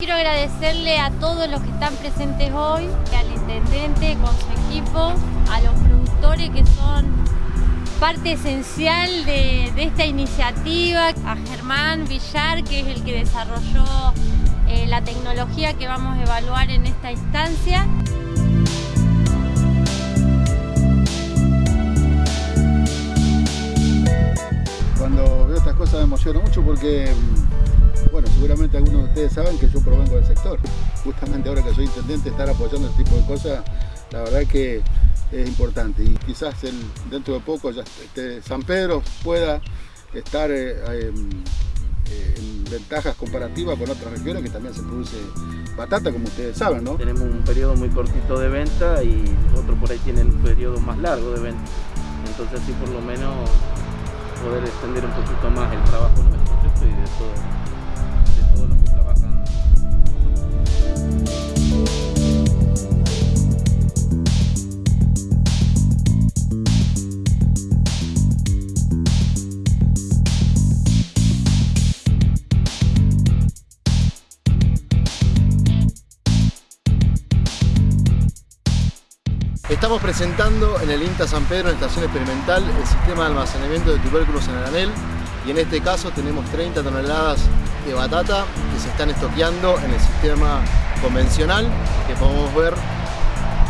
Quiero agradecerle a todos los que están presentes hoy, al intendente con su equipo, a los productores que son parte esencial de, esta iniciativa, a Germán Villar, que es el que desarrolló eh, la tecnología que vamos a evaluar en esta instancia. Cuando veo estas cosas me emociona mucho porque, mm, bueno, seguramente algunos de ustedes saben que yo provengo del sector. Justamente ahora que soy intendente, estar apoyando este tipo de cosas, la verdad que es importante. Y quizás dentro de poco San Pedro pueda estar eh, eh, eh, en ventajas comparativas con otras regiones que también se produce batata, como ustedes saben, ¿no? Tenemos un periodo muy cortito de venta y otros por ahí tienen un periodo más largo de venta. Entonces así por lo menos poder extender un poquito más el trabajo nuestro y de, todo, Estamos presentando en el INTA San Pedro, en la estación experimental, el sistema de almacenamiento de tubérculos en el anel y en este caso tenemos 30 toneladas de batata que se están estoqueando en el sistema convencional que podemos ver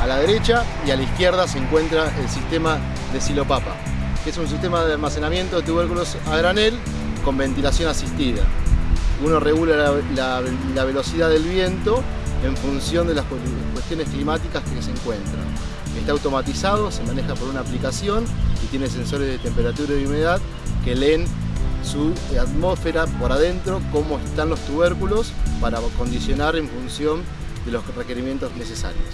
a la derecha y a la izquierda se encuentra el sistema de silopapa que es un sistema de almacenamiento de tubérculos a granel con ventilación asistida. Uno regula la, la- la velocidad del viento en función de las cu- cuestiones climáticas que se encuentran. Está automatizado, se maneja por una aplicación y tiene sensores de temperatura y humedad que leen su atmósfera por adentro, cómo están los tubérculos para condicionar en función de los requerimientos necesarios.